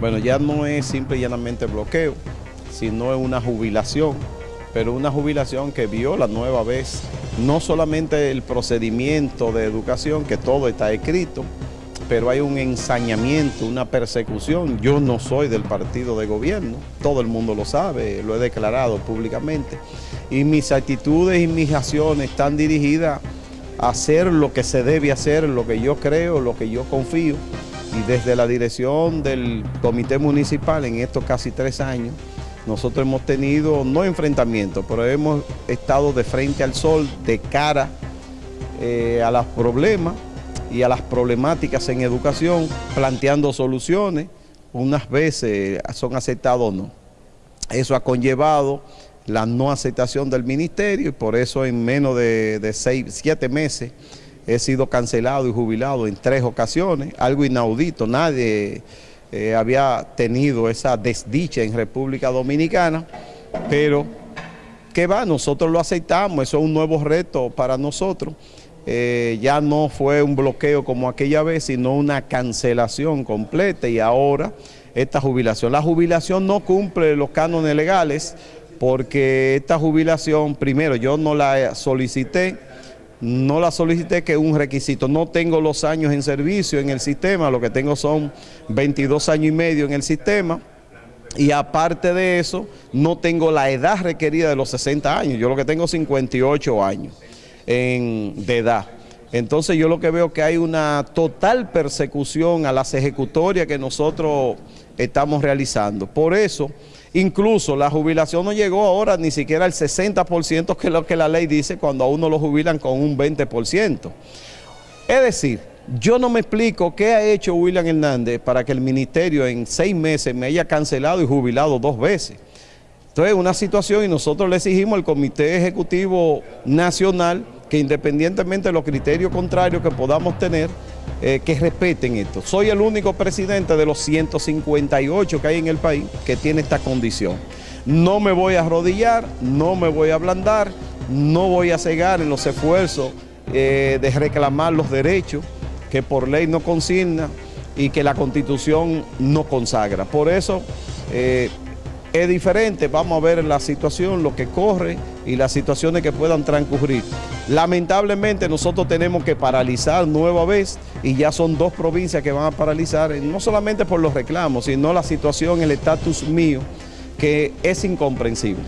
Bueno, ya no es simple y llanamente bloqueo, sino es una jubilación, pero una jubilación que viola nueva vez no solamente el procedimiento de educación, que todo está escrito, pero hay un ensañamiento, una persecución. Yo no soy del partido de gobierno, todo el mundo lo sabe, lo he declarado públicamente, y mis actitudes y mis acciones están dirigidas a hacer lo que se debe hacer, lo que yo creo, lo que yo confío, y desde la dirección del comité municipal en estos casi tres años, nosotros hemos tenido, no enfrentamientos, pero hemos estado de frente al sol, de cara eh, a los problemas y a las problemáticas en educación, planteando soluciones, unas veces son aceptadas o no. Eso ha conllevado la no aceptación del ministerio y por eso en menos de, de seis, siete meses he sido cancelado y jubilado en tres ocasiones, algo inaudito, nadie eh, había tenido esa desdicha en República Dominicana, pero ¿qué va? Nosotros lo aceptamos, eso es un nuevo reto para nosotros. Eh, ya no fue un bloqueo como aquella vez, sino una cancelación completa y ahora esta jubilación. La jubilación no cumple los cánones legales porque esta jubilación, primero, yo no la solicité, no la solicité que un requisito, no tengo los años en servicio en el sistema, lo que tengo son 22 años y medio en el sistema, y aparte de eso, no tengo la edad requerida de los 60 años, yo lo que tengo 58 años de edad. Entonces yo lo que veo que hay una total persecución a las ejecutorias que nosotros estamos realizando. Por eso, incluso la jubilación no llegó ahora ni siquiera al 60% que es lo que la ley dice cuando a uno lo jubilan con un 20%. Es decir, yo no me explico qué ha hecho William Hernández para que el ministerio en seis meses me haya cancelado y jubilado dos veces. Entonces, una situación y nosotros le exigimos al Comité Ejecutivo Nacional que independientemente de los criterios contrarios que podamos tener, eh, que respeten esto. Soy el único presidente de los 158 que hay en el país que tiene esta condición. No me voy a arrodillar, no me voy a ablandar, no voy a cegar en los esfuerzos eh, de reclamar los derechos que por ley no consigna y que la Constitución no consagra. Por eso... Eh, es diferente, vamos a ver la situación, lo que corre y las situaciones que puedan transcurrir. Lamentablemente nosotros tenemos que paralizar nueva vez y ya son dos provincias que van a paralizar, no solamente por los reclamos, sino la situación, el estatus mío, que es incomprensible.